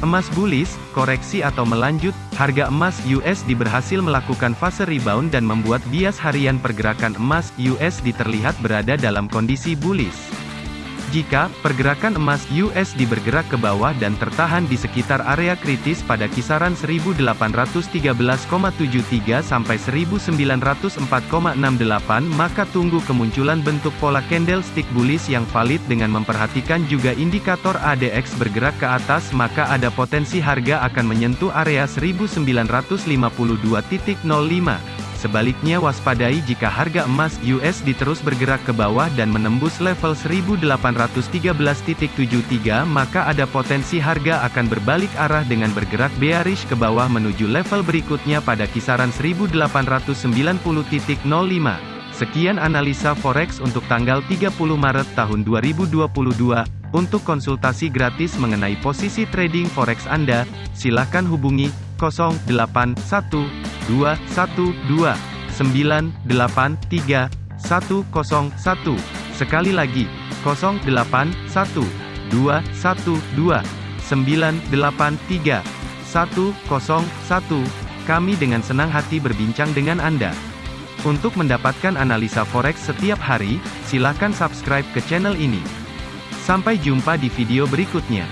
Emas bullish, koreksi atau melanjut, harga emas USD berhasil melakukan fase rebound dan membuat bias harian pergerakan emas USD terlihat berada dalam kondisi bullish. Jika pergerakan emas USD bergerak ke bawah dan tertahan di sekitar area kritis pada kisaran 1813,73 sampai 1904,68 maka tunggu kemunculan bentuk pola candlestick bullish yang valid dengan memperhatikan juga indikator ADX bergerak ke atas maka ada potensi harga akan menyentuh area 1952.05. Sebaliknya waspadai jika harga emas USD terus bergerak ke bawah dan menembus level 1813.73 maka ada potensi harga akan berbalik arah dengan bergerak bearish ke bawah menuju level berikutnya pada kisaran 1890.05. Sekian analisa forex untuk tanggal 30 Maret tahun 2022. Untuk konsultasi gratis mengenai posisi trading forex Anda, silakan hubungi 081212 983 101. Sekali lagi, 081212 983 101. Kami dengan senang hati berbincang dengan Anda. Untuk mendapatkan analisa forex setiap hari, silakan subscribe ke channel ini. Sampai jumpa di video berikutnya.